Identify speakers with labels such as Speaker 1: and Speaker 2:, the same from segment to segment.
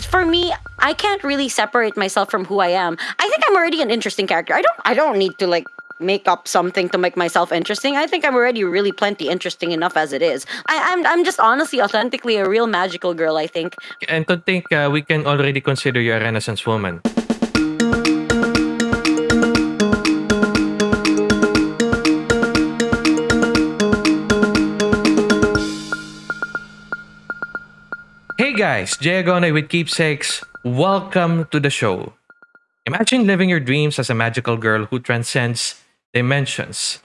Speaker 1: for me, I can't really separate myself from who I am. I think I'm already an interesting character. I don't I don't need to like make up something to make myself interesting. I think I'm already really plenty interesting enough as it is. I, I'm I'm just honestly authentically a real magical girl, I think.
Speaker 2: And to think uh, we can already consider you a Renaissance woman. Hey guys, Jay Agone with Keepsakes. Welcome to the show. Imagine living your dreams as a magical girl who transcends dimensions.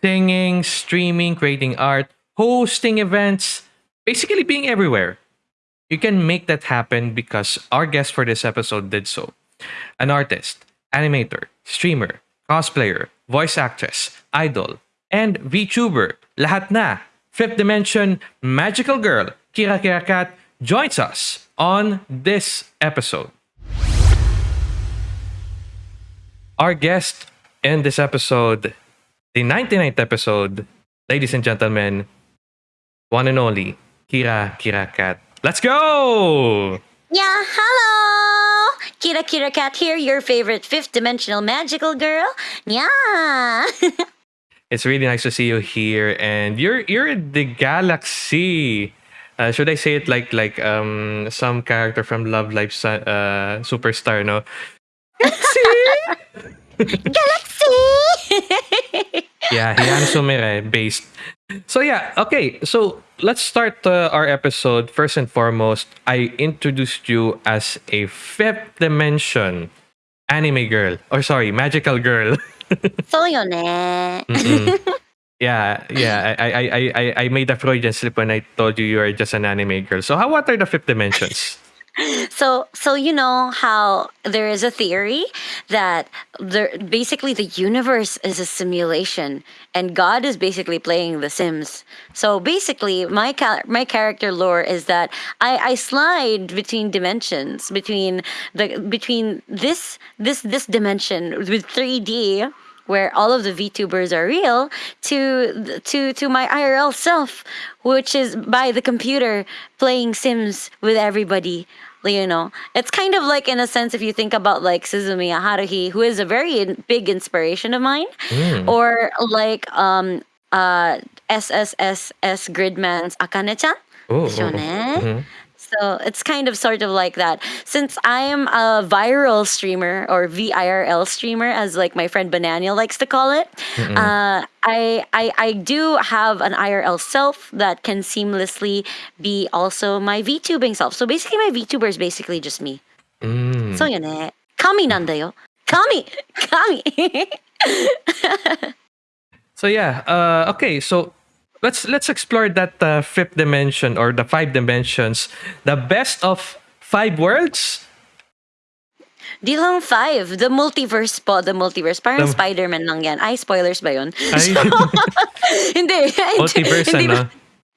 Speaker 2: Singing, streaming, creating art, hosting events, basically being everywhere. You can make that happen because our guest for this episode did so. An artist, animator, streamer, cosplayer, voice actress, idol, and VTuber. Lahat na. Fifth Dimension Magical Girl, Kira Kira Kat, joins us on this episode. Our guest in this episode, the 99th episode, ladies and gentlemen, one and only, Kira Kira Cat. Let's go!
Speaker 1: Yeah, hello! Kira Kira Cat here, your favorite fifth dimensional magical girl. Yeah!
Speaker 2: It's really nice to see you here, and you're you're in the galaxy. Uh, should I say it like like um some character from Love Live Su- uh, Superstar? No,
Speaker 1: Galaxy!
Speaker 2: yeah, Heanna Sumire based. So yeah, okay. So let's start uh, our episode. First and foremost, I introduced you as a fifth dimension anime girl, or sorry, magical girl.
Speaker 1: so eh.
Speaker 2: Yeah, yeah. I, I, I, I, made a Freudian slip when I told you you are just an anime girl. So how what are the fifth dimensions?
Speaker 1: So, so you know how there is a theory that there, basically the universe is a simulation, and God is basically playing The Sims. So basically, my ca- my character lore is that I, I slide between dimensions, between the between this this this dimension with three D where all of the VTubers are real to to to my IRL self, which is by the computer playing Sims with everybody. You know, it's kind of like in a sense if you think about like Suzumiya Haruhi, who is a very in- big inspiration of mine,
Speaker 2: Mm.
Speaker 1: or like um uh SSSS Gridman's Akane-chan.
Speaker 2: Oh,
Speaker 1: Yun
Speaker 2: oh,
Speaker 1: eh? So it's kind of sort of like that. Since I am a viral streamer or VIRL streamer, as like my friend Bananiel likes to call it, uh, I, I I do have an IRL self that can seamlessly be also my VTubing self. So basically, my VTuber is basically just me.
Speaker 2: Mm.
Speaker 1: So yun eh. Kami nandayo. Kami! Kami!
Speaker 2: So yeah, uh, okay. So let's let's explore that uh, fifth dimension or the five dimensions. The best of five worlds.
Speaker 1: Di lang five. The multiverse po. The multiverse. Parang
Speaker 2: The-
Speaker 1: Spider-Man lang yan. Ay, spoilers ba yun?
Speaker 2: Ay.
Speaker 1: hindi.
Speaker 2: Multiverse,
Speaker 1: hindi,
Speaker 2: ano?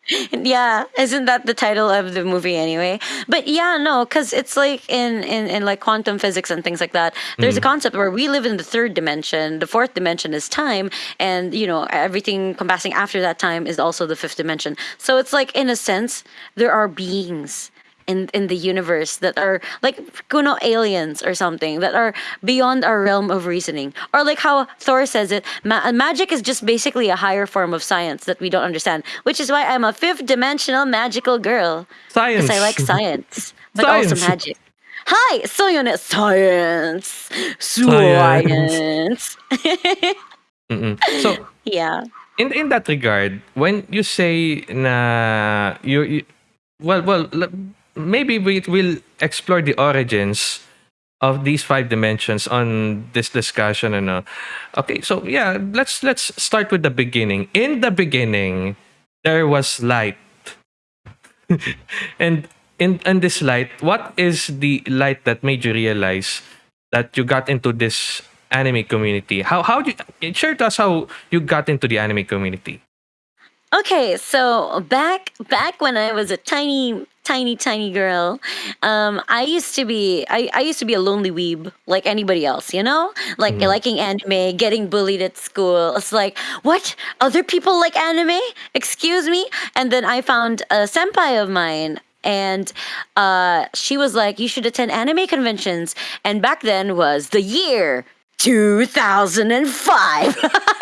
Speaker 1: Yeah, isn't that the title of the movie anyway? But yeah, no, because it's like in, in in like quantum physics and things like that. There's a mm. concept where we live in the third dimension. The fourth dimension is time, and you know everything compassing after that time is also the fifth dimension. So it's like in a sense there are beings in in the universe that are like kuno aliens or something that are beyond our realm of reasoning. Or like how thor says it ma- magic is just basically a higher form of science that we don't understand which is why i'm a fifth dimensional magical girl.
Speaker 2: Science.
Speaker 1: i like science but also
Speaker 2: Science.
Speaker 1: magic. Hi so yun eh, science.
Speaker 2: Science.
Speaker 1: science
Speaker 2: So
Speaker 1: yeah.
Speaker 2: in in that regard, when you say na you, you well well maybe we will explore the origins of these five dimensions on this discussion and uh, okay so yeah let's let's start with the beginning. In the beginning there was light. And in in this light what is the light that made you realize that you got into this anime community? How how do you share to us how you got into the anime community.
Speaker 1: Okay, so back back when I was a tiny tiny tiny girl, um, I used to be I, I used to be a lonely weeb like anybody else, you know, like liking anime, getting bullied at school. It's like what other people like anime? Excuse me. And then I found a senpai of mine and uh, she was like, "You should attend anime conventions." And back then was the year 2005.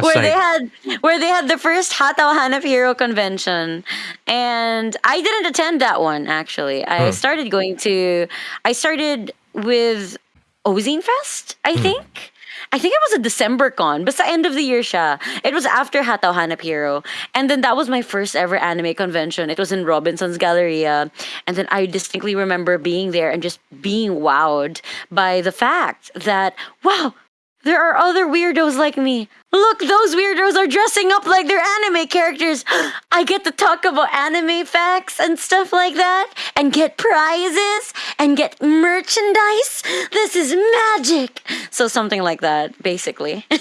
Speaker 1: Where they had where they had the first Hataw Hanap Hero convention, and I didn't attend that one. Actually, I
Speaker 2: Hmm.
Speaker 1: started going to. I started with Ozine Fest. I
Speaker 2: Hmm.
Speaker 1: think. I think it was a December con, but the end of the year siya. It was after Hataw Hanap Hero. And then that was my first ever anime convention. It was in Robinson's Galleria. And then I distinctly remember being there and just being wowed by the fact that, wow, there are other weirdos like me. Look, those weirdos are dressing up like they're anime characters. I get to talk about anime facts and stuff like that, and get prizes and get merchandise. This is magic. So, something like that, basically.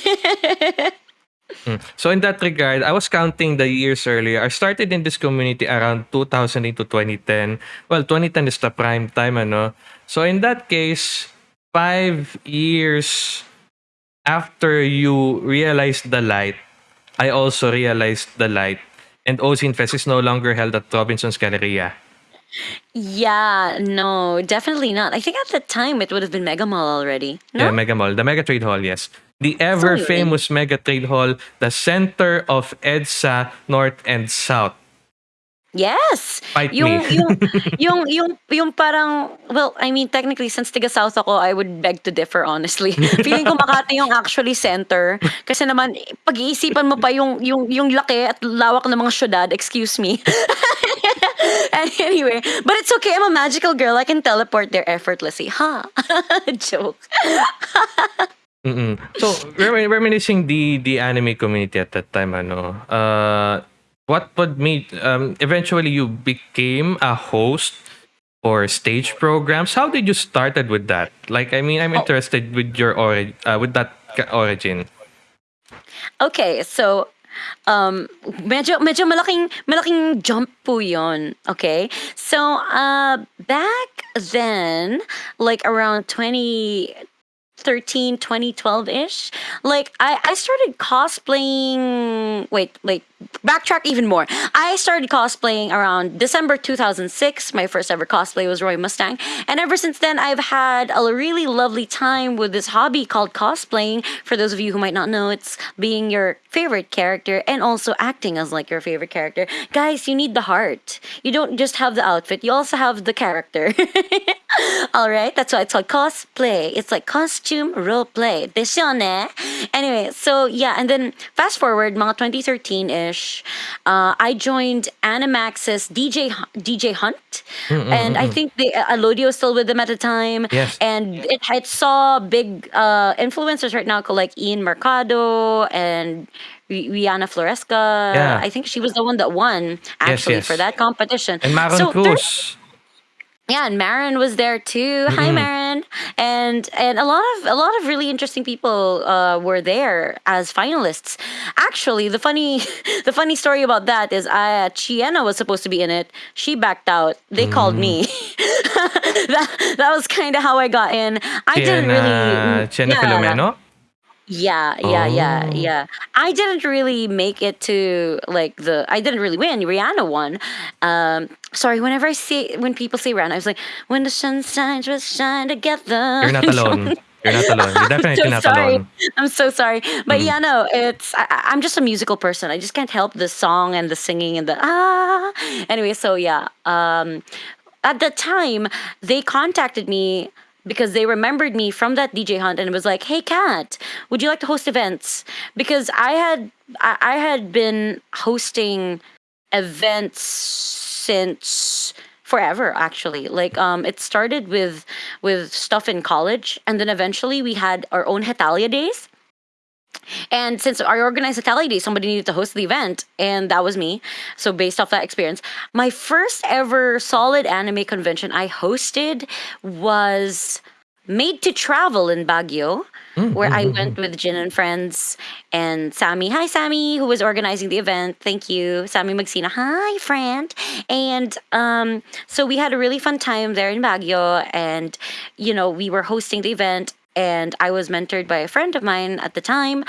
Speaker 1: Hmm.
Speaker 2: So in that regard, I was counting the years earlier. I started in this community around 2008 to 2010. Well, 2010 is the prime time, ano? So in that case, five years after you realized the light, I also realized the light. And Ozine Fest is no longer held at Robinson's Galleria.
Speaker 1: yeah, no, definitely not. I think at the time it would have been Mega Mall already. No?
Speaker 2: Yeah, Mega Mall. The Mega Trade Hall, yes. The ever famous Mega Trade Hall, the center of EDSA North and South.
Speaker 1: Yes.
Speaker 2: Fight
Speaker 1: yung,
Speaker 2: me.
Speaker 1: yung, yung, yung, yung parang, well, I mean, technically, since tiga South ako, I would beg to differ, honestly. Feeling ko Makati yung actually center. Kasi naman, pag-iisipan mo pa yung, yung, yung laki at lawak ng mga syudad, excuse me. anyway, but it's okay. I'm a magical girl. I can teleport there effortlessly. Ha? Joke.
Speaker 2: Mm-mm. So, remin- reminiscing the the anime community at that time, ano, uh, what would made um, eventually you became a host for stage programs. How did you started with that? Like, I mean, I'm
Speaker 1: Oh.
Speaker 2: interested with your ori- uh, with that origin.
Speaker 1: Okay, so um medyo medyo malaking malaking jump po 'yon. Okay? So uh back then like around 2013 2012ish like I I started cosplaying wait like backtrack even more. I started cosplaying around December 2006. My first ever cosplay was Roy Mustang. And ever since then, I've had a really lovely time with this hobby called cosplaying. For those of you who might not know, it's being your favorite character and also acting as like your favorite character. Guys, you need the heart. You don't just have the outfit, you also have the character. All right, that's why it's called cosplay. It's like costume role play. Anyway, so yeah, and then fast forward, mga 2013-ish, uh, I joined Animax's DJ DJ Hunt, and I think the uh, Alodio was still with them at the time.
Speaker 2: Yes.
Speaker 1: and it, it saw big uh, influencers right now, like Ian Mercado and. Ri- Rihanna Floresca.
Speaker 2: Yeah.
Speaker 1: I think she was the one that won actually
Speaker 2: yes.
Speaker 1: for that competition.
Speaker 2: And Maron
Speaker 1: So
Speaker 2: Cruz.
Speaker 1: Yeah, and Marin was there too. Hi,
Speaker 2: Mm-hmm.
Speaker 1: Marin, and and a lot of a lot of really interesting people uh, were there as finalists. Actually, the funny the funny story about that is, uh, Chiena was supposed to be in it. She backed out. They called me. that that was kind of how I got in. I didn't really.
Speaker 2: Sienna
Speaker 1: yeah.
Speaker 2: Filomeno?
Speaker 1: Yeah, yeah, yeah,
Speaker 2: Oh.
Speaker 1: yeah. I didn't really make it to like the. I didn't really win. Rihanna won. Um, sorry. Whenever I see when people say Rihanna, I was like, "When the sun shines, we shine together."
Speaker 2: You're not alone. You're not alone. You're definitely
Speaker 1: so
Speaker 2: not
Speaker 1: sorry.
Speaker 2: alone. Mm-hmm.
Speaker 1: I'm so sorry. But yeah, no, it's I, I- I'm just a musical person. I just can't help the song and the singing and the ah. Anyway, so yeah. Um, at the time, they contacted me because they remembered me from that DJ hunt and it was like, "Hey, Kat, would you like to host events?" Because I had I, I had been hosting events since forever actually like um it started with with stuff in college and then eventually we had our own hetalia days and since I organized Hetalia Day, somebody needed to host the event, and that was me. So based off that experience, my first ever solid anime convention I hosted was Made to Travel in Baguio, where I went with Jin and friends and Sammy. Hi, Sammy, who was organizing the event. Thank you, Sammy Magsina. Hi, friend. And um, so we had a really fun time there in Baguio, and you know we were hosting the event and I was mentored by a friend of mine at the time.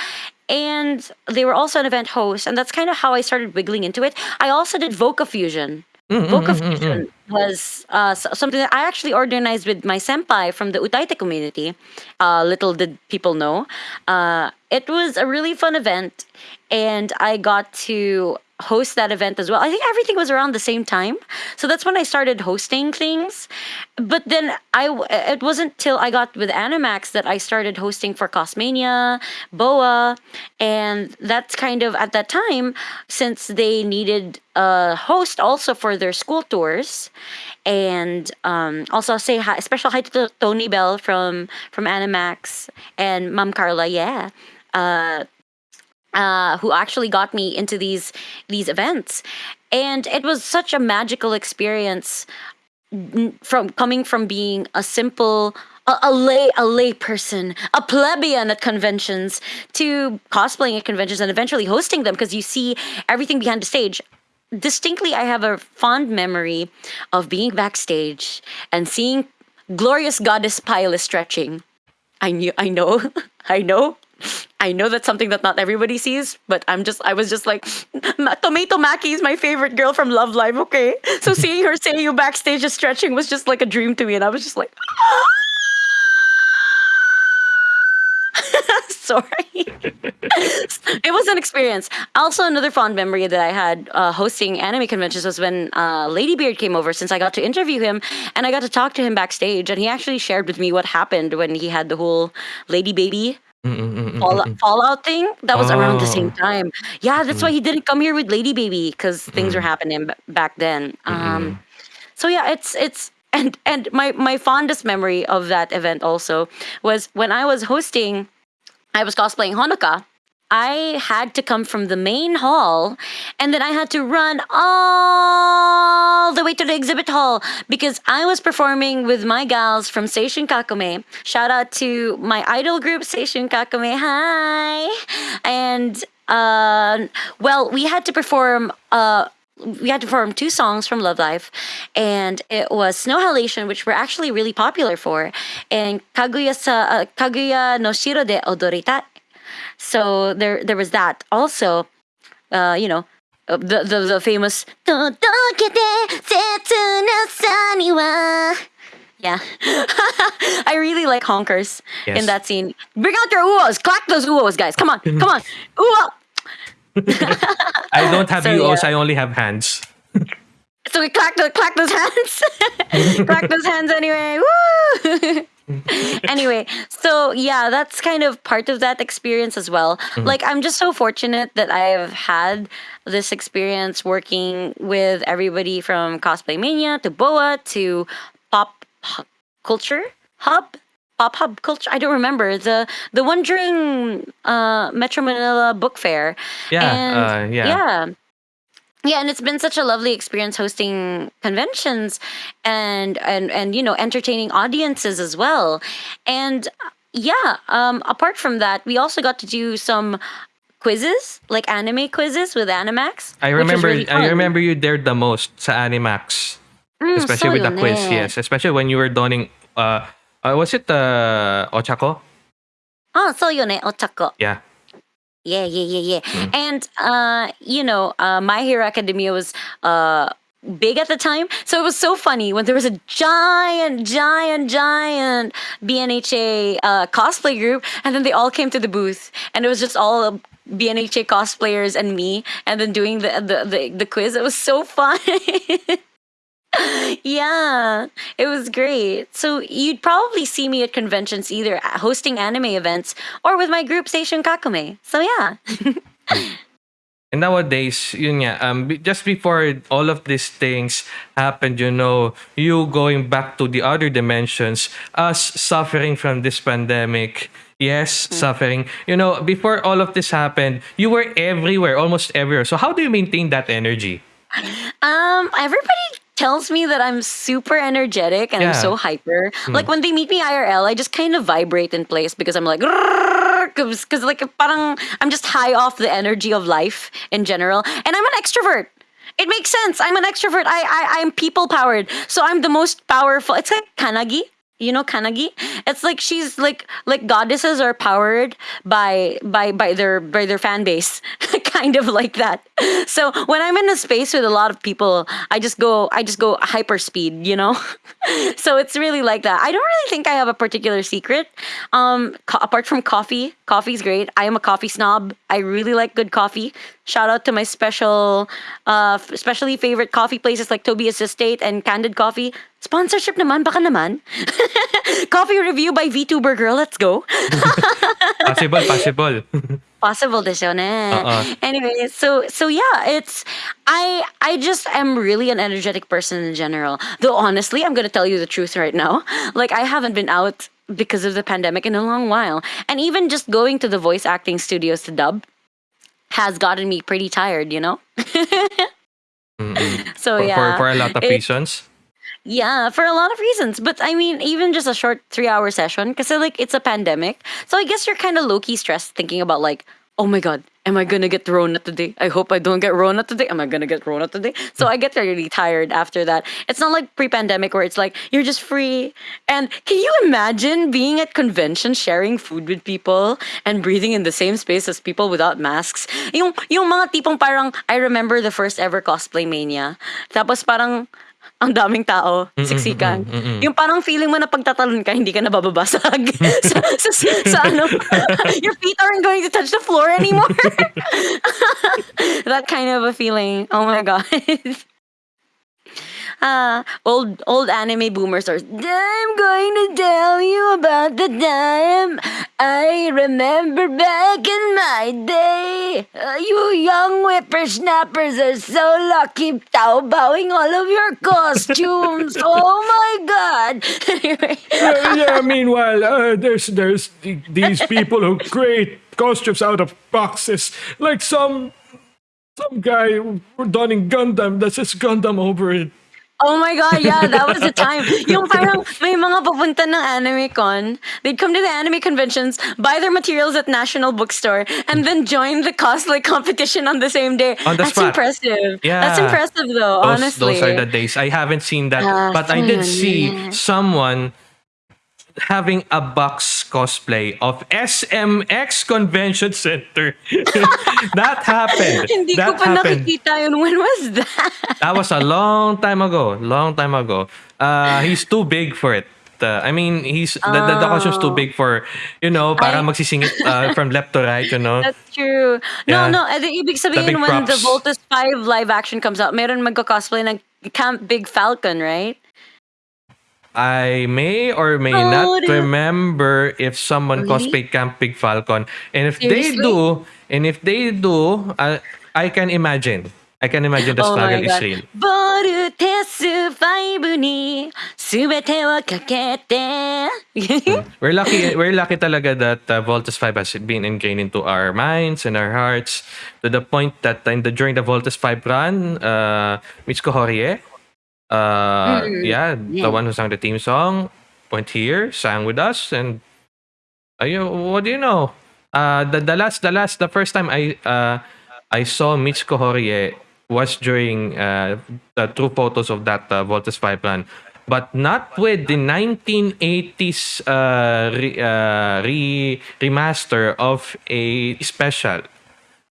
Speaker 1: And they were also an event host, and that's kind of how I started wiggling into it. I also did Voca Fusion.
Speaker 2: Mm, mm, mm, mm, mm.
Speaker 1: Fusion was uh, something that I actually organized with my senpai from the Utaite community. Uh, little did people know. Uh, it was a really fun event, and I got to host that event as well. I think everything was around the same time, so that's when I started hosting things. But then I it wasn't till I got with Animax that I started hosting for Cosmania, Boa, and that's kind of at that time since they needed a host also for their school tours and um, also say hi, special hi to Tony Bell from from Animax and Mom Carla. Yeah, uh, uh, who actually got me into these these events, and it was such a magical experience from coming from being a simple. A, a lay a lay person, a plebeian at conventions, to cosplaying at conventions and eventually hosting them because you see everything behind the stage distinctly I have a fond memory of being backstage and seeing glorious goddess Pile stretching. I knew I know I know I know that's something that not everybody sees, but I'm just I was just like "Ma- Tomato Maki is my favorite girl from Love Live, okay? So seeing her say you backstage just stretching was just like a dream to me and I was just like sorry. it was an experience. Also, another fond memory that I had uh, hosting anime conventions was when uh, Ladybeard came over. Since I got to interview him and I got to talk to him backstage, and he actually shared with me what happened when he had the whole lady baby
Speaker 2: Mm, mm, mm, mm,
Speaker 1: fall-
Speaker 2: mm.
Speaker 1: fallout thing. That was around the same
Speaker 2: Oh.
Speaker 1: time. Yeah, that's why he didn't come here with Lady Baby because things were happening b- back then. Um, so yeah, it's it's and and my my fondest memory of that event also was when I was hosting I was cosplaying Honoka. I had to come from the main hall and then I had to run all the way to the exhibit hall because I was performing with my gals from Seishun Kakome. Shout out to my idol group, Seishun Kakome. Hi. And uh, well, we had to perform uh, we had to perform two songs from Love Live, and it was Snow Halation, which we're actually really popular for, and Kaguya sa uh, Kaguya no Shiro de Odoritai. So there there was that. Also, uh, you know, uh, the the, the famous "Todokete setsu no sa ni wa." Yeah, I really like honkers
Speaker 2: Yes.
Speaker 1: in that scene. Bring out your uos, clack those uos, guys. Come on, come on, uo.
Speaker 2: I don't have
Speaker 1: So,
Speaker 2: UOs,
Speaker 1: yeah.
Speaker 2: I only have hands.
Speaker 1: So we clack those, clack those hands. clack those hands anyway. Woo! anyway, so yeah, that's kind of part of that experience as well. Like, I'm just so fortunate that I've had this experience working with everybody from Cosplay Mania to Boa to Pop Culture Hub. Pop Hub Culture. I don't remember the the one during uh, Metro Manila Book Fair.
Speaker 2: Yeah,
Speaker 1: and
Speaker 2: uh, yeah.
Speaker 1: yeah, yeah, and it's been such a lovely experience hosting conventions and and and you know entertaining audiences as well. And yeah, um, apart from that, we also got to do some quizzes, like anime quizzes with Animax.
Speaker 2: I remember
Speaker 1: really
Speaker 2: I remember you dared the most sa Animax.
Speaker 1: Mm,
Speaker 2: especially with the
Speaker 1: so
Speaker 2: quiz,
Speaker 1: eh.
Speaker 2: yes. Especially when you were donning uh, uh was it uh Ochako?
Speaker 1: Oh, so yun eh, otako.
Speaker 2: Yeah.
Speaker 1: Yeah, yeah, yeah, yeah.
Speaker 2: Mm.
Speaker 1: And uh, you know, uh, My Hero Academia was uh big at the time, so it was so funny when there was a giant, giant, giant BNHA uh, cosplay group, and then they all came to the booth, and it was just all BNHA cosplayers and me, and then doing the the the, the quiz. It was so fun. yeah, it was great. So you'd probably see me at conventions either hosting anime events or with my group Station Kakame. So yeah.
Speaker 2: And nowadays, yun nga, um, just before all of these things happened, you know, you going back to the other dimensions, us suffering from this pandemic, yes, suffering. You know, before all of this happened, you were everywhere, almost everywhere. So how do you maintain that energy?
Speaker 1: Um, everybody tells me that I'm super energetic and I'm so hyper. Hmm. Like when they meet me IRL, I just kind of vibrate in place because I'm like, because like parang I'm just high off the energy of life in general, and I'm an extrovert. It makes sense. I'm an extrovert. I I I'm people powered, so I'm the most powerful. It's like Kannagi. You know Kannagi? It's like she's like like goddesses are powered by by by their by their fan base. kind of like that. So when I'm in a space with a lot of people, I just go I just go hyper speed, you know. so it's really like that. I don't really think I have a particular secret. Um, apart from coffee, coffee's great. I am a coffee snob. I really like good coffee. Shout out to my special, uh, especially favorite coffee places like Toby's Estate and Candid Coffee. Sponsorship naman, baka naman. coffee review by VTuber Girl. Let's go.
Speaker 2: Possible, possible.
Speaker 1: Possible this yun eh.
Speaker 2: Uh-uh.
Speaker 1: Anyway, so so yeah, it's I I just am really an energetic person in general. Though honestly, I'm gonna tell you the truth right now. Like I haven't been out because of the pandemic in a long while. And even just going to the voice acting studios to dub has gotten me pretty tired, you know?
Speaker 2: Mm-mm.
Speaker 1: So
Speaker 2: for,
Speaker 1: yeah.
Speaker 2: for, for a lot of
Speaker 1: it-
Speaker 2: reasons.
Speaker 1: Yeah, for a lot of reasons. But I mean, even just a short three hour session, because like it's a pandemic. So I guess you're kind of low key stressed thinking about like, oh my god, am I gonna get Rona today? I hope I don't get Rona today. Am I gonna get Rona today? So I get really tired after that. It's not like pre pandemic where it's like you're just free. And can you imagine being at conventions, sharing food with people, and breathing in the same space as people without masks? Yung, yung mga tipong parang, I remember the first ever cosplay mania. Tapos parang, ang daming tao, siksikan.
Speaker 2: mm-mm.
Speaker 1: Yung parang feeling mo na pagtatalon ka, hindi ka nabababasag. sa, sa, sa, sa ano, your feet aren't going to touch the floor anymore. that kind of a feeling. Oh my god. Ah, old old anime boomers are. I'm going to tell you about the time I remember back in my day. Uh, you young whippersnappers are so lucky Taobawing all of your costumes. oh my god. anyway,
Speaker 3: yeah, yeah, meanwhile, uh, there's there's the, these people who create costumes out of boxes, like some some guy donning Gundam that says Gundam over it.
Speaker 1: Oh my god, yeah, that was the time. Yung parang may mga papunta ng anime con. They'd come to the anime conventions, buy their materials at National Bookstore, and then join the cosplay competition on the same day.
Speaker 2: On the
Speaker 1: That's
Speaker 2: spot.
Speaker 1: impressive.
Speaker 2: Yeah.
Speaker 1: That's impressive though,
Speaker 2: Those,
Speaker 1: honestly.
Speaker 2: those are the days. I haven't seen that,
Speaker 1: Ah,
Speaker 2: but I did see someone having a box cosplay of SMX Convention Center. that happened.
Speaker 1: Hindi
Speaker 2: that
Speaker 1: ko pa
Speaker 2: happened.
Speaker 1: nakikita yun. When was that?
Speaker 2: That was a long time ago. Long time ago. Uh, he's too big for it. Uh, I mean, he's the, the, the costume's too
Speaker 1: Oh.
Speaker 2: big for, you know, para
Speaker 1: I-
Speaker 2: magsisingit uh, from left to right, you know.
Speaker 1: That's true.
Speaker 2: Yeah.
Speaker 1: No, no. eh, di- ibig sabihin
Speaker 2: big
Speaker 1: when the
Speaker 2: props.
Speaker 1: Voltus 5 live action comes out, meron magko-cosplay ng Camp Big Falcon, right?
Speaker 2: I may or may
Speaker 1: Oh,
Speaker 2: not
Speaker 1: really?
Speaker 2: remember if someone
Speaker 1: Really?
Speaker 2: cosplayed Camp Big Falcon. And if they
Speaker 1: Seriously?
Speaker 2: do, and if they do, uh, I can imagine. I can imagine the
Speaker 1: Oh my
Speaker 2: struggle is
Speaker 1: God.
Speaker 2: real.
Speaker 1: ボルテス5に全てをかけて
Speaker 2: We're lucky. We're lucky talaga that uh, Voltus 5 has been ingrained into our minds and our hearts to the point that in the during the Voltus 5 run, uh, Mitsuko Horie, uh, yeah,
Speaker 1: yeah.
Speaker 2: the one who sang the theme song, went here, sang with us, and uh, you, what do you know? Uh, the the last the last the first time I uh, I saw Mitsuko Horie was during uh, the true photos of that uh, 5 run. But not with the 1980s uh, re, uh, re, remaster of a special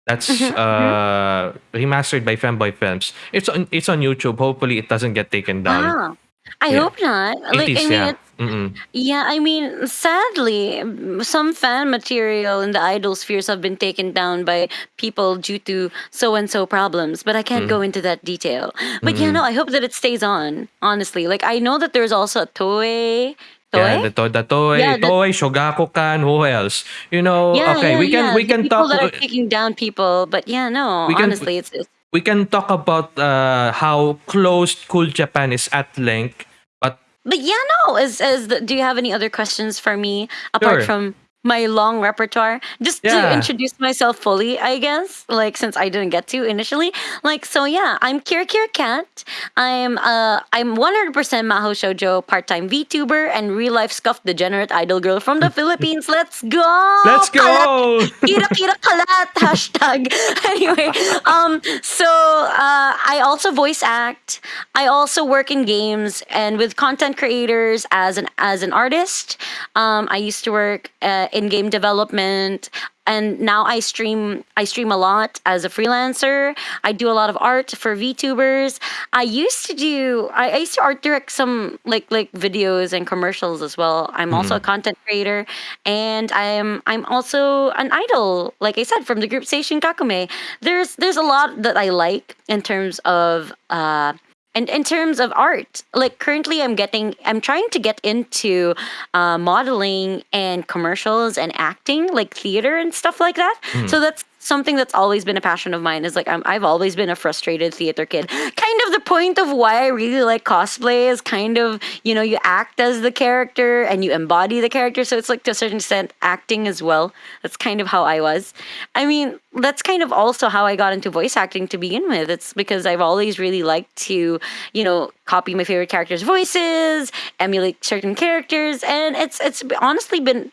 Speaker 2: that's uh, remastered by Femboy Films. It's on it's on YouTube. Hopefully, it doesn't get taken down.
Speaker 1: Wow. I
Speaker 2: Yeah.
Speaker 1: hope not. Like,
Speaker 2: is,
Speaker 1: I mean,
Speaker 2: yeah.
Speaker 1: it's,
Speaker 2: Mm-mm.
Speaker 1: yeah, I mean, sadly, m- some fan material in the idol spheres have been taken down by people due to so and so problems, but I can't
Speaker 2: Mm.
Speaker 1: go into that detail. But yeah, no, I hope that it stays on, honestly. Like, I know that there's also a Toei.
Speaker 2: Yeah, the, to- the Toei,
Speaker 1: Yeah, the-
Speaker 2: Toei, Shogakukan, who else? You know,
Speaker 1: yeah,
Speaker 2: okay,
Speaker 1: yeah,
Speaker 2: we can
Speaker 1: yeah,
Speaker 2: we
Speaker 1: the
Speaker 2: can
Speaker 1: people
Speaker 2: talk
Speaker 1: that are taking down people, but yeah, no,
Speaker 2: We can-
Speaker 1: honestly, it's, it's
Speaker 2: we can talk about uh, how close Cool Japan is at length, but
Speaker 1: But yeah, no. As as the, do you have any other questions for me apart
Speaker 2: Sure.
Speaker 1: from my long repertoire? Just to
Speaker 2: Yeah.
Speaker 1: introduce myself fully, I guess. Like since I didn't get to initially. Like so, yeah. I'm Kira Kira Cat. I'm uh I'm 100% Maho Shoujo part-time VTuber and real life scuffed degenerate idol girl from the Philippines. Let's go.
Speaker 2: let's go.
Speaker 1: Kira Kira Kalat hashtag. anyway, um, so uh, I also voice act. I also work in games and with content creators as an as an artist. Um, I used to work uh, in game development, and now I stream. I stream a lot as a freelancer. I do a lot of art for VTubers. I used to do. I, I used to art direct some like like videos and commercials as well. I'm also a content creator, and I'm I'm also an idol. Like I said, from the group Station Kakume. There's there's a lot that I like in terms of. Uh, and in terms of art, like currently, I'm getting, I'm trying to get into uh, modeling and commercials and acting, like theater and stuff like that. So that's something that's always been a passion of mine. Is like I'm, I've always been a frustrated theater kid. Kind of the point of why I really like cosplay is kind of you know you act as the character and you embody the character. So it's like to a certain extent acting as well. That's kind of how I was. I mean, that's kind of also how I got into voice acting to begin with. It's because I've always really liked to, you know, copy my favorite characters' voices, emulate certain characters, and it's it's honestly been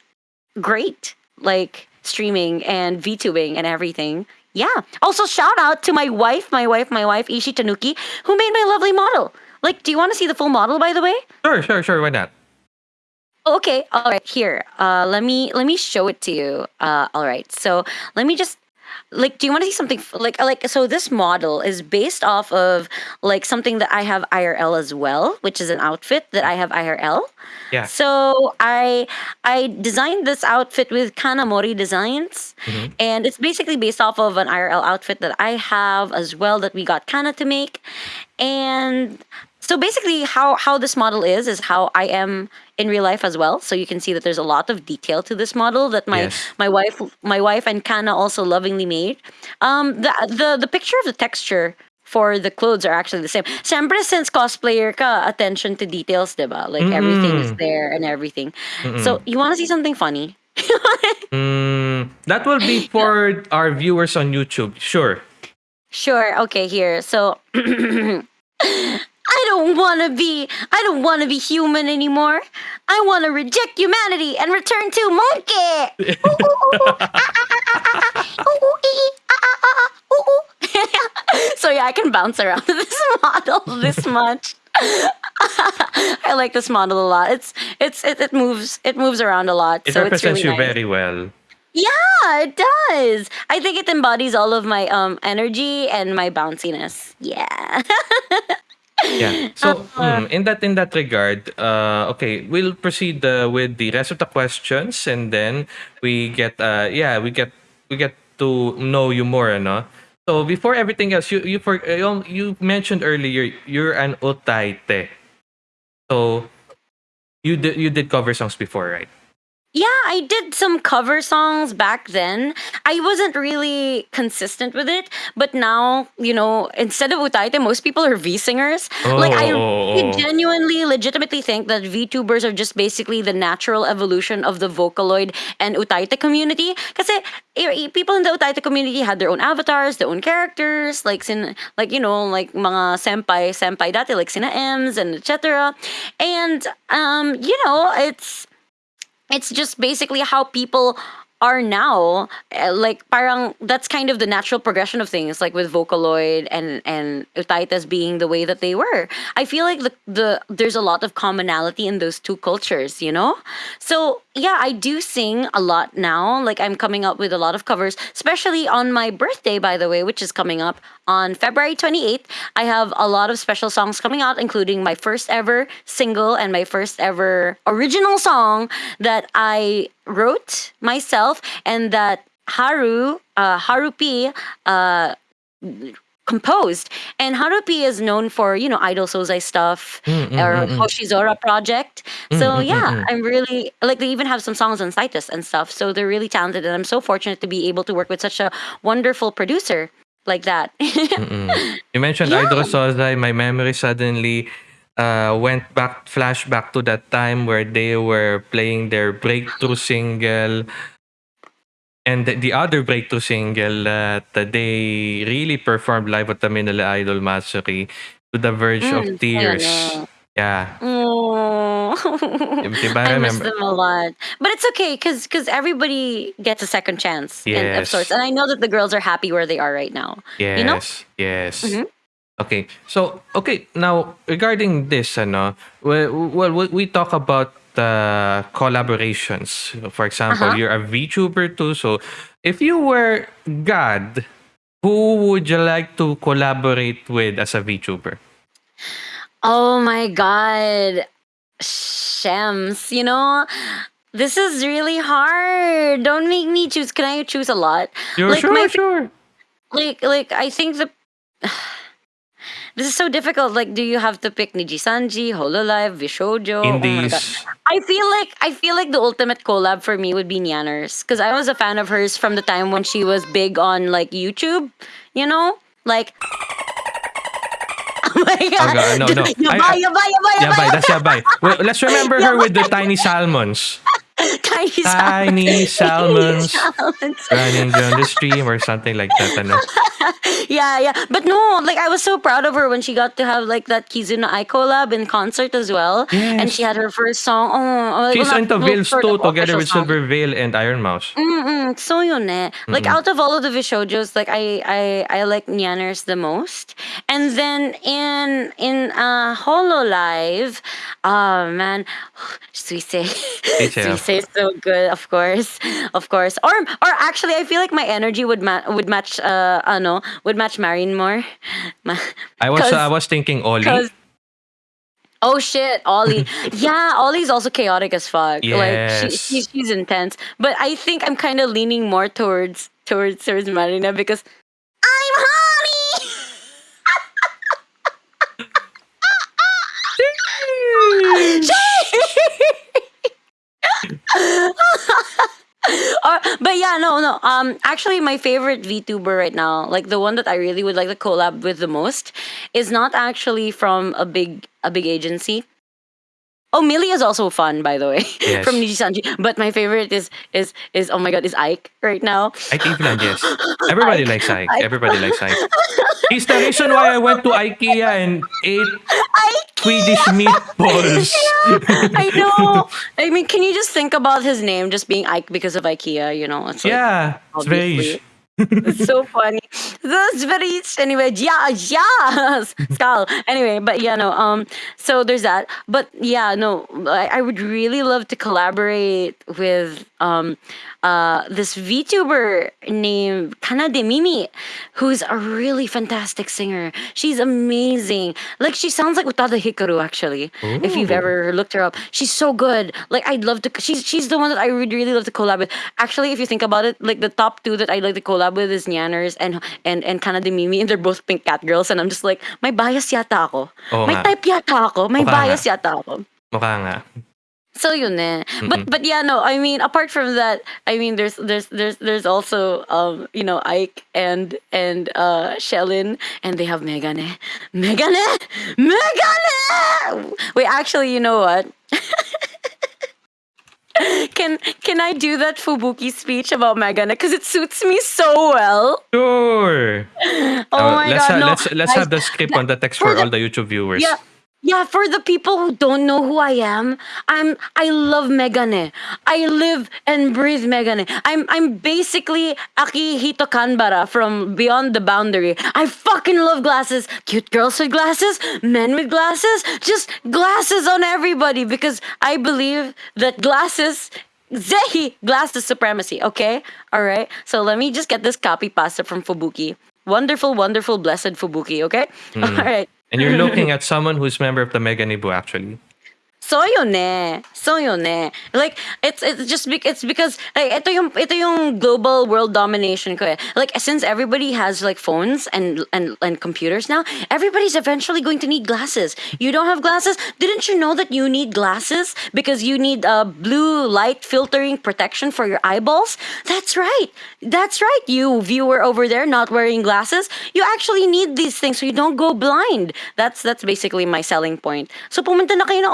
Speaker 1: great. Like streaming and VTubing and everything. Yeah. Also, shout out to my wife, my wife, my wife, Ishi Tanuki, who made my lovely model. Like, do you want to see the full model, by the way?
Speaker 2: Sure, sure, sure. Why not?
Speaker 1: Okay, all right. Here, uh, let me let me show it to you. Uh, all right. So let me just like, do you want to see something f- like like so? This model is based off of like something that I have IRL as well, which is an outfit that I have IRL.
Speaker 2: Yeah.
Speaker 1: So I I designed this outfit with Kanamori Designs, mm-hmm. and it's basically based off of an IRL outfit that I have as well that we got Kana to make, and so basically how how this model is is how I am in real life as well. So you can see that there's a lot of detail to this model that my
Speaker 2: Yes.
Speaker 1: my wife my wife and Kana also lovingly made. Um, the the the picture of the texture for the clothes are actually the same. Siyempre, since cosplayer ka, attention to details, diba? Like everything is there and everything. So you want to see something funny?
Speaker 2: Mm, that will be for our viewers on YouTube. Sure.
Speaker 1: Sure. Okay. Here. So. I don't want to be I don't want to be human anymore. I want to reject humanity and return to monkey. Ooh, ooh, ooh. Ah, ah, ah, so yeah, I can bounce around this model this much. I like this model a lot. It's it's it, it moves it moves around a lot.
Speaker 2: It
Speaker 1: so it's
Speaker 2: represents
Speaker 1: really
Speaker 2: you
Speaker 1: nice.
Speaker 2: very well.
Speaker 1: Yeah, it does. I think it embodies all of my um energy and my bounciness. Yeah.
Speaker 2: Yeah. So mm, in that in that regard, uh, okay, we'll proceed uh, with the rest of the questions, and then we get uh, yeah, we get we get to know you more, no? So before everything else, you you for you, you mentioned earlier you're an utaite. So you did you did cover songs before, right?
Speaker 1: Yeah, I did some cover songs back then. I wasn't really consistent with it, but now, you know, instead of utaite, most people are V singers. like I
Speaker 2: Oh.
Speaker 1: really genuinely, legitimately think that VTubers are just basically the natural evolution of the Vocaloid and utaite community. Because people in the utaite community had their own avatars, their own characters, like sin, like you know, like mga senpai, senpai dati, like sina M's and etc. And um, you know, it's it's just basically how people are now. Uh, like parang that's kind of the natural progression of things like with vocaloid and and utaitas being the way that they were. I feel like the the there's a lot of commonality in those two cultures you know? So yeah i do sing a lot now. Like i'm coming up with a lot of covers especially on my birthday by the way which is coming up on february 28th i have a lot of special songs coming out including my first ever single and my first ever original song that i wrote myself and that haru uh, harupi uh, composed. And Harupi is known for, you know, Idol Sozai stuff mm, or mm, mm, Hoshizora project. So yeah, I'm really like they even have some songs on Citus and stuff. So they're really talented and I'm so fortunate to be able to work with such a wonderful producer like that.
Speaker 2: You mentioned
Speaker 1: Yeah.
Speaker 2: Idol Sozai. My memory suddenly uh, went back, flashback to that time where they were playing their breakthrough single. And the, the other breakthrough single that they really performed live at the Manila Idol Matsuri to the verge
Speaker 1: Mm,
Speaker 2: of tears.
Speaker 1: know.
Speaker 2: Yeah.
Speaker 1: Oh,
Speaker 2: Diba,
Speaker 1: I miss
Speaker 2: remember-
Speaker 1: them a lot, but it's okay because because everybody gets a second chance in, of
Speaker 2: Yes.
Speaker 1: sorts, and I know that the girls are happy where they are right now.
Speaker 2: Yes.
Speaker 1: You know?
Speaker 2: Yes.
Speaker 1: Mhm.
Speaker 2: Okay. So, okay, now regarding this ano, well, well we- we talk about uh, collaborations. For example,
Speaker 1: Uh-huh.
Speaker 2: you're a VTuber too. So, if you were God, who would you like to collaborate with as a VTuber?
Speaker 1: Oh my god. Shems, you know, this is really hard. Don't make me choose. Can I choose a lot?
Speaker 2: Sure,
Speaker 1: Like,
Speaker 2: sure,
Speaker 1: my-
Speaker 2: sure.
Speaker 1: Like like I think the This is so difficult. Like, do you have to pick Niji Sanji, Hololive, VShojo? Oh my I feel like I feel like the ultimate collab for me would be Nyanners because I was a fan of hers from the time when she was big on like YouTube. You know, like. Oh my oh, god!
Speaker 2: God, no, no. I-
Speaker 1: Yabay,
Speaker 2: I-
Speaker 1: yabay, yabay,
Speaker 2: Yabay,
Speaker 1: yabay,
Speaker 2: that's Yabay. Well, let's remember her with the tiny salmons.
Speaker 1: Tiny
Speaker 2: Tiny salmons
Speaker 1: salmons.
Speaker 2: running down the stream or something like that. Ano?
Speaker 1: yeah, yeah. But no, like I was so proud of her when she got to have like that Kizuna Ai collab in concert as well. And she had her first song. Oh,
Speaker 2: She's
Speaker 1: well,
Speaker 2: into Veils too, together with
Speaker 1: song.
Speaker 2: Silvervale and Iron Mouse.
Speaker 1: Mm-mm, so yun eh. Like out of all of the VShojos, like I I I like Nyanners the most. And then in in uh Hololive, oh man, Suisei.
Speaker 2: Suisei.
Speaker 1: So good, of course. Of course. Or or actually I feel like my energy would ma- would match uh ano, would match Marine more.
Speaker 2: I was I was thinking
Speaker 1: Ollie. Oh shit, Ollie. yeah, Ollie's also chaotic as fuck. Like she,
Speaker 2: Yes.
Speaker 1: she, she's intense. But I think I'm kind of leaning more towards towards towards Marina because I'm honey. But yeah, no, no. Um, actually, my favorite VTuber right now, like the one that I really would like to collab with the most, is not actually from a big a big agency. Oh, Millie is also fun, by the way,
Speaker 2: Yes.
Speaker 1: from Niji Sanji. But my favorite is is is oh my god, is Ike right now.
Speaker 2: Ike Eveland, yes. Everybody
Speaker 1: Ike.
Speaker 2: likes Ike.
Speaker 1: Ike.
Speaker 2: Everybody likes Ike. He's the reason why I went to IKEA and ate
Speaker 1: Ike.
Speaker 2: Swedish meatballs.
Speaker 1: I know. I mean, can you just think about his name just being Ike because of IKEA? You know, it's like,
Speaker 2: yeah, it's very.
Speaker 1: It's so funny. That's very anyway. Yeah, yeah, skull. Anyway, but yeah, no. Um, so there's that. But yeah, no. I, I would really love to collaborate with um, uh, this VTuber named Kanade Mimi, who's a really fantastic singer. She's amazing. Like she sounds like Utada Hikaru actually. If you've
Speaker 2: Ooh.
Speaker 1: ever looked her up, she's so good. Like I'd love to. She's she's the one that I would really love to collab with. Actually, if you think about it, like the top two that I'd like to collab with is Nyanners and and and Kanade Mimi, and they're both pink cat girls. And I'm just like, may bias yata ako.
Speaker 2: Oo
Speaker 1: may
Speaker 2: nga.
Speaker 1: type yata ako. May
Speaker 2: Mukha
Speaker 1: bias yata ako.
Speaker 2: Mukha nga.
Speaker 1: So yun eh. But but yeah, no. I mean, apart from that, I mean, there's there's there's there's also um you know Ike and and uh Shellin and they have Megane, Megane, Megane. Wait, actually, you know what? can can I do that Fubuki speech about Megane because it suits me so well?
Speaker 2: Sure.
Speaker 1: Oh
Speaker 2: Uh,
Speaker 1: my
Speaker 2: let's
Speaker 1: god,
Speaker 2: ha-
Speaker 1: no.
Speaker 2: let's let's
Speaker 1: Guys,
Speaker 2: have the script on the text
Speaker 1: for
Speaker 2: for
Speaker 1: the-
Speaker 2: all the YouTube viewers.
Speaker 1: Yeah. Yeah, for the people who don't know who I am, I'm I love Megane. I live and breathe Megane. I'm I'm basically Akihito Kanbara from Beyond the Boundary. I fucking love glasses. Cute girls with glasses, men with glasses, just glasses on everybody because I believe that glasses Zehi glasses supremacy, okay? Alright. So let me just get this copy pasta from Fubuki. Wonderful, wonderful, blessed Fubuki, okay? Hmm. Alright.
Speaker 2: And you're looking at someone who's member of the Mega Nibu actually.
Speaker 1: So yun eh. So yun eh. Like, it's, it's just, bec- it's because, like, ito yung, ito yung global world domination ko eh. Like, since everybody has, like, phones and, and, and computers now, everybody's eventually going to need glasses. You don't have glasses? Didn't you know that you need glasses? Because you need uh, blue light filtering protection for your eyeballs? That's right. That's right, you viewer over there not wearing glasses. You actually need these things so you don't go blind. That's that's basically my selling point. So pumunta na kayo ng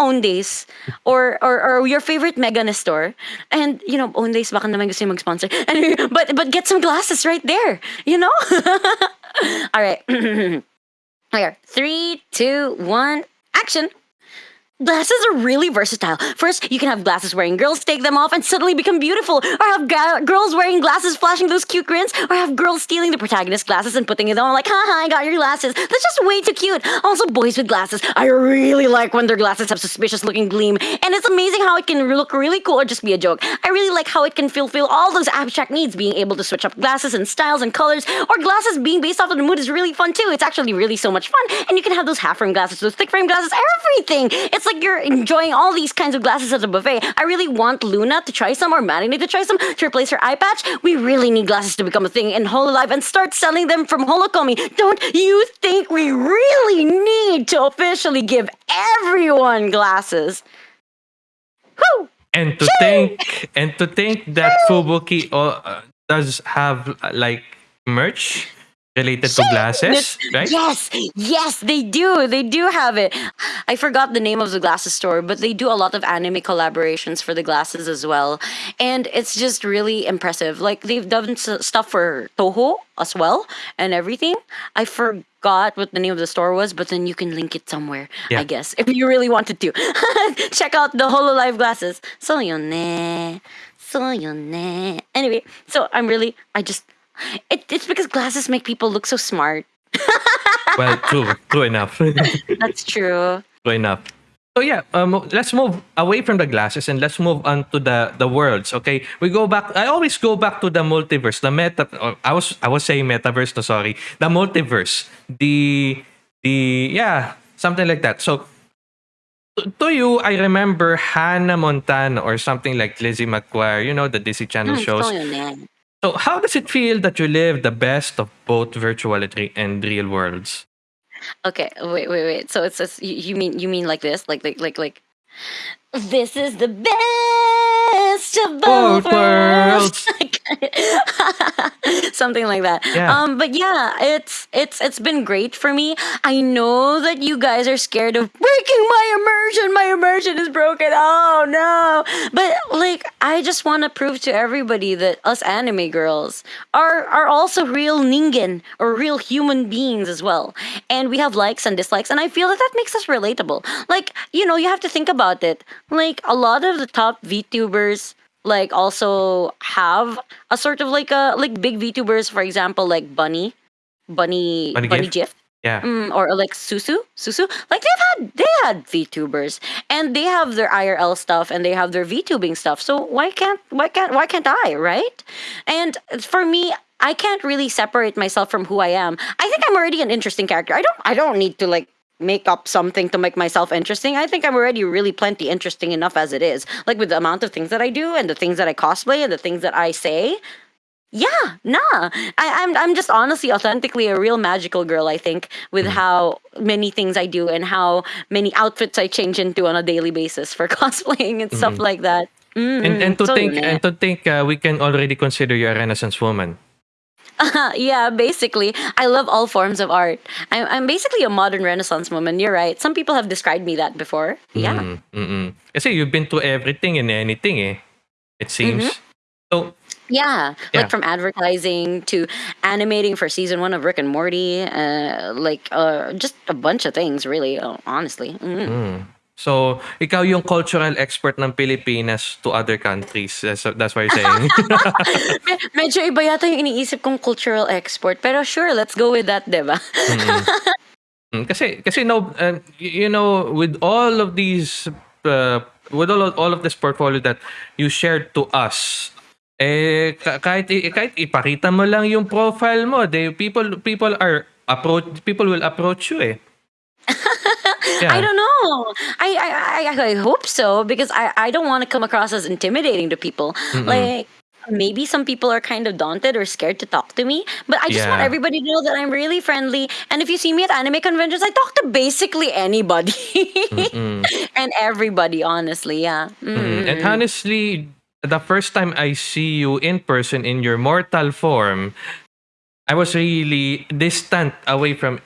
Speaker 1: Or, or or your favorite Megane store and you know Owndays baka naman gusto mag-sponsor. Anyway, but but get some glasses right there, you know? All right. Okay, three, two, one, action. Glasses are really versatile. First, you can have glasses wearing girls take them off and suddenly become beautiful, or have girls wearing glasses flashing those cute grins, or have girls stealing the protagonist's glasses and putting it on like, haha, I got your glasses. That's just way too cute. Also, boys with glasses. I really like when their glasses have suspicious looking gleam, and it's amazing how it can look really cool or just be a joke. I really like how it can fulfill all those abstract needs, being able to switch up glasses and styles and colors, or glasses being based off of the mood is really fun too. It's actually really so much fun, and you can have those half frame glasses, those thick frame glasses, everything. It's like you're enjoying all these kinds of glasses at a buffet. I really want Luna to try some or Matinee to try some to replace her eye patch. We really need glasses to become a thing in Hololive and start selling them from Holocomi. Don't you think we really need to officially give everyone glasses? Whew!
Speaker 2: And to think and to think that Fubuki uh, does have uh, like merch related to glasses, right?
Speaker 1: Yes, yes, they do. They do have it. I forgot the name of the glasses store, but they do a lot of anime collaborations for the glasses as well. And it's just really impressive. Like they've done stuff for Toho as well and everything. I forgot what the name of the store was, but then you can link it somewhere,
Speaker 2: Yeah.
Speaker 1: I guess, if you really wanted to. Check out the HoloLive glasses. So ne. So yun ne. Anyway, so I'm really, I just, it, it's because glasses make people look so smart.
Speaker 2: Well, true, true enough.
Speaker 1: That's true.
Speaker 2: enough. So yeah, um, let's move away from the glasses and let's move on to the the worlds. Okay, we go back. I always go back to the multiverse, the meta. or I was I was saying metaverse. No, sorry, the multiverse. The the yeah, something like that. So to, to you, I remember Hannah Montana or something like Lizzie McGuire. You know the Disney Channel
Speaker 1: Mm,
Speaker 2: shows.
Speaker 1: So
Speaker 2: how does it feel that you live the best of both virtuality and real worlds?
Speaker 1: Okay, wait, wait, wait. So it's just, you, you mean you mean like this, like like like like. This is the best of both,
Speaker 2: Both
Speaker 1: worlds. Something like that.
Speaker 2: Yeah.
Speaker 1: Um, but yeah, it's it's it's been great for me. I know that you guys are scared of breaking my immersion. My immersion is broken. Oh no! But like, I just want to prove to everybody that us anime girls are are also real ningen or real human beings as well, and we have likes and dislikes, and I feel that that makes us relatable. Like, you know, you have to think about it. Like a lot of the top VTubers like also have a sort of like a like big VTubers, for example, like Bunny, Bunny,
Speaker 2: Bunny
Speaker 1: Bunny,
Speaker 2: Gif? Yeah.
Speaker 1: Mm, or like Susu, Susu, like they've had they had VTubers and they have their IRL stuff and they have their VTubing stuff. So why can't why can't why can't I, right? And for me, I can't really separate myself from who I am. I think I'm already an interesting character. I don't I don't need to like make up something to make myself interesting. I think I'm already really plenty interesting enough as it is. Like with the amount of things that I do and the things that I cosplay and the things that I say. Yeah, nah. I, I'm I'm just honestly authentically a real magical girl, I think, with how many things I do and how many outfits I change into on a daily basis for cosplaying and stuff like that. Mm,
Speaker 2: And and to
Speaker 1: so
Speaker 2: think
Speaker 1: eh.
Speaker 2: and to think uh, we can already consider you a Renaissance woman.
Speaker 1: yeah, basically, I love all forms of art. I'm, I'm basically a modern Renaissance woman. You're right. Some people have described me that before. Yeah.
Speaker 2: Mm, mm-mm. Kasi you've been to everything and anything eh. It seems.
Speaker 1: Mm-hmm.
Speaker 2: So
Speaker 1: Yeah,
Speaker 2: Yeah.
Speaker 1: like from advertising to animating for season one of Rick and Morty, uh, like uh, just a bunch of things, really. Honestly, Mm.
Speaker 2: mm. So, ikaw yung cultural expert ng Pilipinas to other countries. That's, that's what you're saying.
Speaker 1: Me- medyo iba yata yung iniisip kong cultural export. Pero sure, let's go with that, diba?
Speaker 2: Mm, kasi kasi no uh, you know with all of these uh, with all of, all of this portfolio that you shared to us eh ka- kahit kahit ipakita mo lang yung profile mo they people people are approach people will approach you eh
Speaker 1: I don't know. I I, I, I hope so because I, I don't want to come across as intimidating to people. Like maybe some people are kind of daunted or scared to talk to me, but I just want everybody to know that I'm really friendly. And if you see me at anime conventions, I talk to basically anybody and everybody. Honestly, yeah. Mm.
Speaker 2: And honestly, the first time I see you in person in your mortal form, I was really distant away from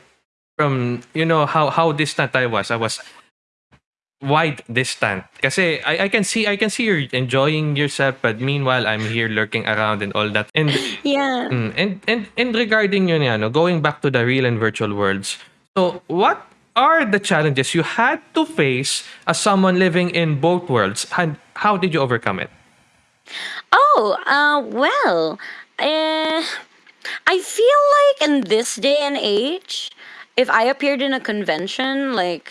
Speaker 2: from you know how how distant I was. I was wide distant. Kasi I, I can see I can see you're enjoying yourself, but meanwhile I'm here lurking around and all that. And
Speaker 1: Yeah.
Speaker 2: Mm, and and and regarding yun ano, going back to the real and virtual worlds. So what are the challenges you had to face as someone living in both worlds? And how did you overcome it?
Speaker 1: Oh, uh, well, uh, I feel like in this day and age, if I appeared in a convention, like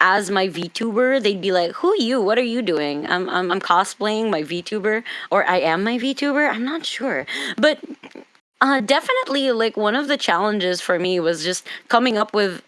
Speaker 1: as my VTuber, they'd be like, "Who you? What are you doing?" I'm I'm, I'm cosplaying my VTuber, or I am my VTuber. I'm not sure, but uh, definitely, like one of the challenges for me was just coming up with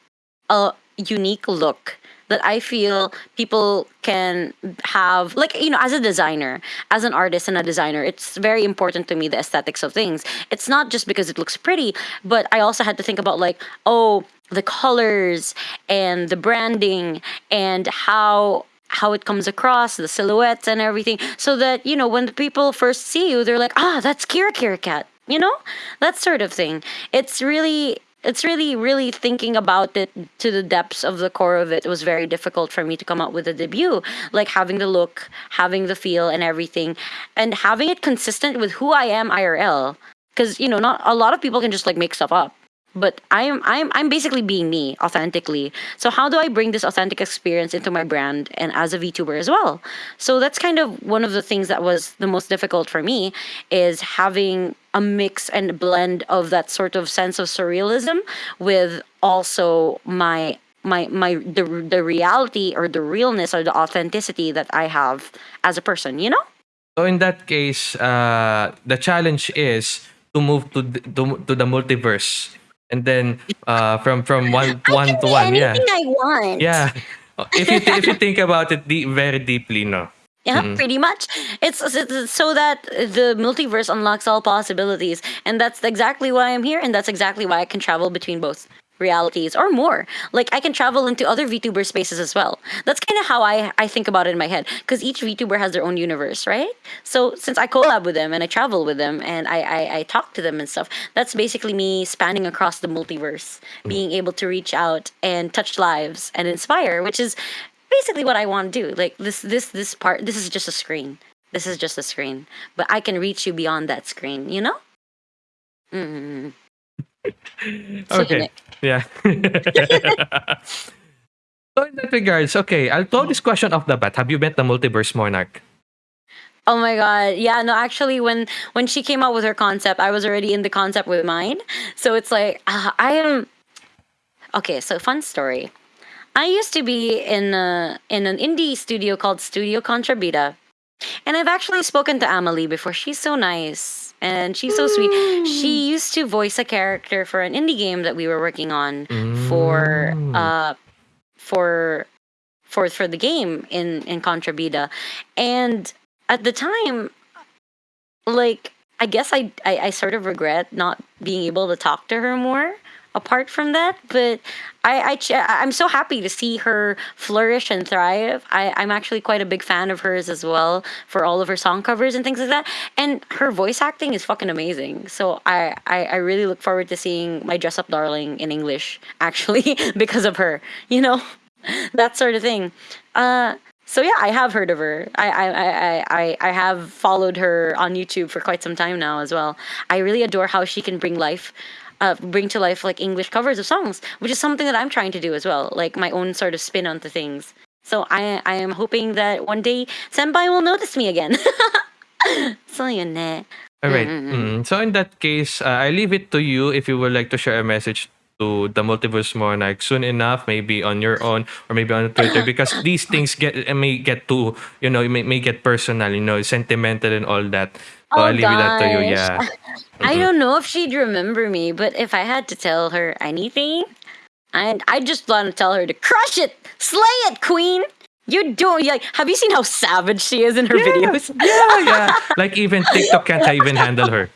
Speaker 1: a unique look that I feel people can have like you know as a designer as an artist and a designer it's very important to me the aesthetics of things. It's not just because it looks pretty but I also had to think about like oh the colors and the branding and how how it comes across the silhouettes and everything so that you know when the people first see you they're like ah that's Kira Kira Cat you know? That sort of thing. It's really it's really really thinking about it to the depths of the core of it was very difficult for me to come up with a debut. Like having the look having the feel and everything and having it consistent with who i am irl because you know not a lot of people can just like make stuff up but I'm I'm I'm basically being me authentically. So how do I bring this authentic experience into my brand and as a VTuber as well? So that's kind of one of the things that was the most difficult for me is having a mix and blend of that sort of sense of surrealism with also my my my the the reality or the realness or the authenticity that I have as a person, you know?
Speaker 2: So in that case, uh, the challenge is to move to the, to, to the multiverse and then uh, from from one
Speaker 1: I
Speaker 2: one
Speaker 1: can
Speaker 2: to one, yeah,
Speaker 1: I want.
Speaker 2: yeah. If you if you think about it de- very deeply, no.
Speaker 1: Yeah, pretty much. It's it's so that the multiverse unlocks all possibilities, and that's exactly why I'm here, and that's exactly why I can travel between both realities or more. Like I can travel into other VTuber spaces as well. That's kind of how I I think about it in my head, because each VTuber has their own universe, right? So since I collab with them and I travel with them and I I, I talk to them and stuff, that's basically me spanning across the multiverse, being able to reach out and touch lives and inspire, which is basically what I want to do. Like this this this part this is just a screen. This is just a screen. But I can reach you beyond that screen, you know? Mm.
Speaker 2: Okay, yeah. so in that regards, okay, I'll throw this question off the bat. Have you met the multiverse monarch?
Speaker 1: Oh my god. Yeah, no actually when when she came out with her concept, I was already in the concept with mine. So it's like uh, I am Okay, so fun story. I used to be in a, in an indie studio called Studio Contrabita. And I've actually spoken to Amelie before. She's so nice and she's so sweet. She used to voice a character for an indie game that we were working on for
Speaker 2: Mm.
Speaker 1: uh for for for the game in in Contrabida. And at the time like I guess I, I I sort of regret not being able to talk to her more apart from that but I, I I'm so happy to see her flourish and thrive. I, I'm actually quite a big fan of hers as well for all of her song covers and things like that. And her voice acting is fucking amazing. So I, I, I really look forward to seeing my dress up darling in English actually because of her. You know, that sort of thing. Uh, so yeah, I have heard of her. I, I, I, I, I have followed her on YouTube for quite some time now as well. I really adore how she can bring life, uh, bring to life like English covers of songs, which is something that I'm trying to do as well, like my own sort of spin on onto things. So I, I am hoping that one day Senpai will notice me again. so yun eh.
Speaker 2: All right. Mm. So in that case, uh, I leave it to you if you would like to share a message to the multiverse monarch soon enough, maybe on your own or maybe on Twitter, because these things get may get too you know may, may get personal, you know, sentimental and all that. So
Speaker 1: Oh,
Speaker 2: I leave that to you.
Speaker 1: gosh.
Speaker 2: Yeah.
Speaker 1: I mm-hmm. don't know if she'd remember me, but if I had to tell her anything, I I just want to tell her to crush it, slay it, queen. You don't like. Have you seen how savage she is in her videos?
Speaker 2: yeah, yeah. Like even TikTok can't even handle her.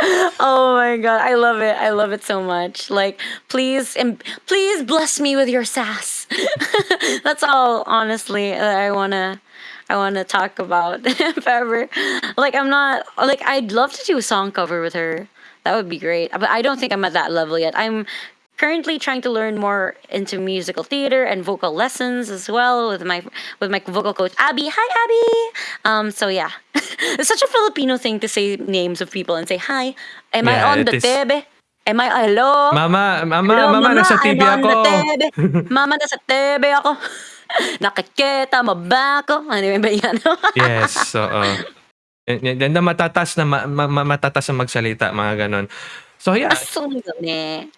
Speaker 1: Oh my god, I love it. I love it so much. Like, please, and please bless me with your sass. That's all, honestly, that I wanna, I wanna talk about if ever. Like, I'm not like I'd love to do a song cover with her. That would be great. But I don't think I'm at that level yet. I'm currently trying to learn more into musical theater and vocal lessons as well with my with my vocal coach Abby. Hi Abby. Um so yeah. it's such a Filipino thing to say names of people and say hi. Am I on the
Speaker 2: is.
Speaker 1: tebe? Am I, hello?
Speaker 2: Mama, mama,
Speaker 1: Hello,
Speaker 2: mama, nasa
Speaker 1: I'm
Speaker 2: TV
Speaker 1: on
Speaker 2: ako.
Speaker 1: Mama, nasa TV ako. Nakikita mo ba ako? Ano ba yan?
Speaker 2: yes, oo. Yan na matatas na ma, ma, ma- matatas na magsalita, mga ganon. So yeah,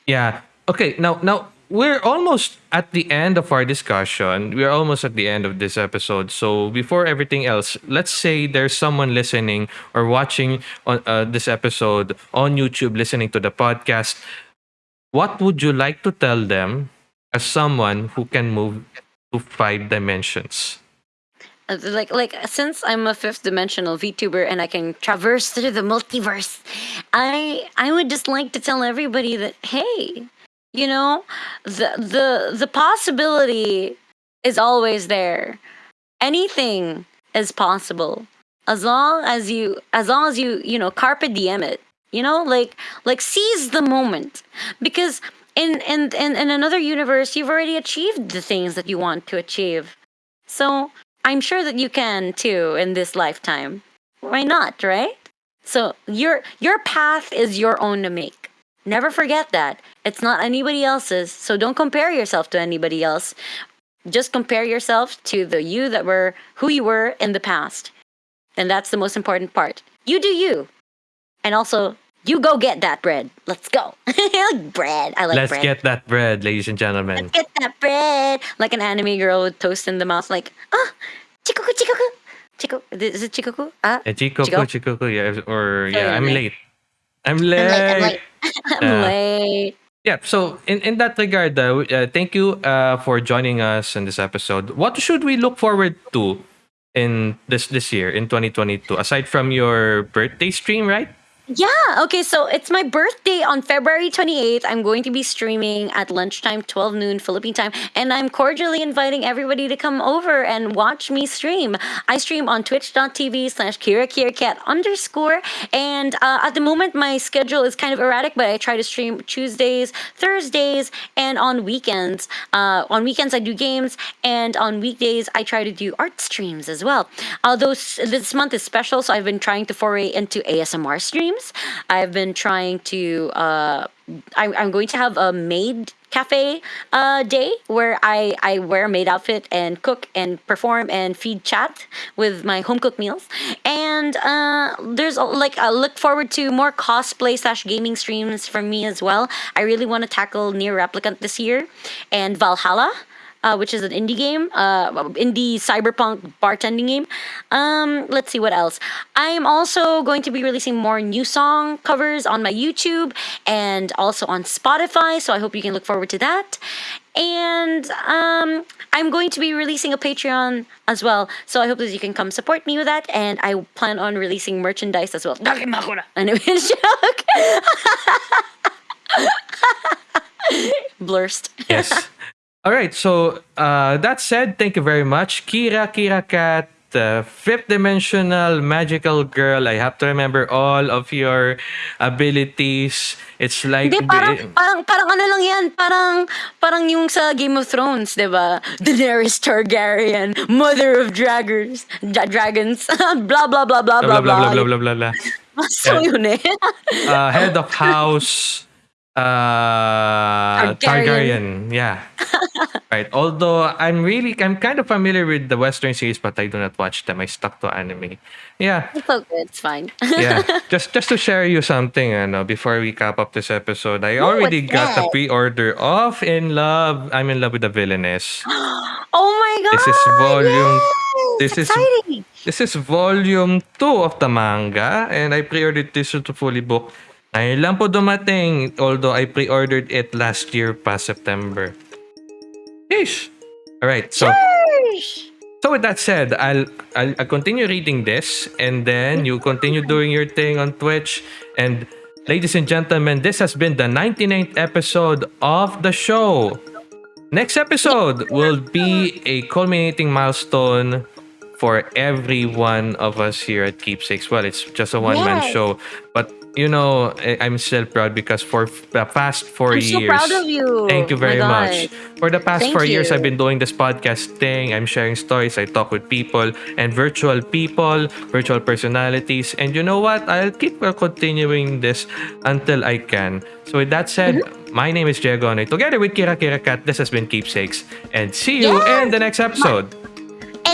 Speaker 2: yeah. Okay, now now we're almost at the end of our discussion. We're almost at the end of this episode. So before everything else, let's say there's someone listening or watching on uh, this episode on YouTube, listening to the podcast. What would you like to tell them as someone who can move to five dimensions?
Speaker 1: Uh, Like like since I'm a fifth dimensional VTuber and I can traverse through the multiverse, I I would just like to tell everybody that hey, you know, the the the possibility is always there. Anything is possible as long as you as long as you you know carpe diem it. You know, like like seize the moment because in in in, in another universe you've already achieved the things that you want to achieve. So I'm sure that you can too in this lifetime. Why not, right? So your your path is your own to make. Never forget that. It's not anybody else's. So don't compare yourself to anybody else. Just compare yourself to the you that were who you were in the past. And that's the most important part. You do you. And also you go get that bread. Let's go. Bread. I like
Speaker 2: Let's
Speaker 1: bread.
Speaker 2: get that bread, ladies and gentlemen.
Speaker 1: Let's get that bread. Like an anime girl with toast in the mouth, like, ah, chikoku, chikoku. Chico, is it chikoku? Ah,
Speaker 2: Eh, Chico,
Speaker 1: Chico?
Speaker 2: Chico, Chico, yeah, or
Speaker 1: Sorry,
Speaker 2: yeah, I'm
Speaker 1: I'm
Speaker 2: late. I'm late.
Speaker 1: I'm late, I'm late. I'm
Speaker 2: Yeah.
Speaker 1: late.
Speaker 2: Yeah, so in, in that regard, uh, uh, thank you uh, for joining us in this episode. What should we look forward to in this this year in 2022 aside from your birthday stream, right?
Speaker 1: Yeah, okay, so it's my birthday on February 28th. I'm going to be streaming at lunchtime, 12 noon Philippine time, and I'm cordially inviting everybody to come over and watch me stream. I stream on twitch.tv slash kirakiracat underscore, and uh, at the moment, my schedule is kind of erratic, but I try to stream Tuesdays, Thursdays, and on weekends. Uh, on weekends, I do games, and on weekdays, I try to do art streams as well. Although this month is special, so I've been trying to foray into ASMR streams. I've been trying to. Uh, I'm, I'm going to have a maid cafe uh, day where I, I wear a maid outfit and cook and perform and feed chat with my home cooked meals. And uh, there's like I look forward to more cosplay slash gaming streams from me as well. I really want to tackle NieR Replicant this year and VA-11 Hall-A uh, which is an indie game, uh, indie cyberpunk bartending game. Um, let's see what else. I'm also going to be releasing more new song covers on my YouTube and also on Spotify, so I hope you can look forward to that. And um, I'm going to be releasing a Patreon as well, so I hope that you can come support me with that. And I plan on releasing merchandise as well. Anyway, joke. Blurst.
Speaker 2: Yes. All right. So uh, that said, thank you very much, Kira Kira Cat, uh, fifth dimensional magical girl. I have to remember all of your abilities. It's like
Speaker 1: Hindi, parang, parang, parang ano lang yan, parang, parang yung sa Game of Thrones, di ba? Daenerys Targaryen, mother of dragons, dra- dragons, blah, blah, blah, blah,
Speaker 2: blah blah
Speaker 1: blah,
Speaker 2: blah blah blah blah blah.
Speaker 1: So
Speaker 2: Yeah.
Speaker 1: yun eh.
Speaker 2: uh, head of house uh Targaryen.
Speaker 1: Targaryen.
Speaker 2: Yeah. right. Although I'm really I'm kind of familiar with the Western series, but I do not watch them. I stuck to anime. Yeah.
Speaker 1: It's okay, it's fine.
Speaker 2: Yeah. just just to share you something, ano, before we cap up this episode, I already
Speaker 1: what's
Speaker 2: got the
Speaker 1: that?
Speaker 2: pre-order of In Love. I'm in love with the villainess.
Speaker 1: oh my god!
Speaker 2: This is volume-
Speaker 1: Yes,
Speaker 2: this is-
Speaker 1: exciting.
Speaker 2: This is volume 2 of the manga and I pre-ordered this to fully book. Ngayon lang po dumating although I pre-ordered it last year pa September. Yeesh! Alright, so
Speaker 1: Yeesh.
Speaker 2: so with that said, I'll, I'll I'll continue reading this and then you continue doing your thing on Twitch and ladies and gentlemen, this has been the 99th episode of the show. Next episode will be a culminating milestone for every one of us here at Keepsakes. Well, it's just a one man
Speaker 1: Yes.
Speaker 2: show, but you know, I- I'm still proud because for the past 4
Speaker 1: I'm so
Speaker 2: years.
Speaker 1: proud of you.
Speaker 2: Thank you very much. For the past
Speaker 1: Thank
Speaker 2: 4 years. I've been doing this podcast thing. I'm sharing stories, I talk with people and virtual people, virtual personalities. And you know what? I'll keep continuing this until I can. So with that said,
Speaker 1: Mm-hmm.
Speaker 2: my name is Diego Together with Kira Kira Kat, this has been Keepsakes. And see you
Speaker 1: Yes.
Speaker 2: in the next episode.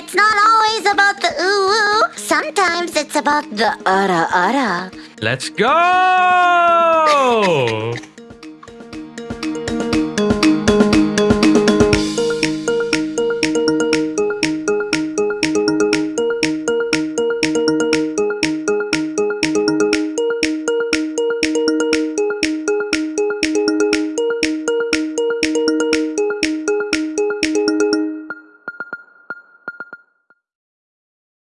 Speaker 1: It's not always about the ooh ooh. Sometimes it's about the ara ara.
Speaker 2: Let's go!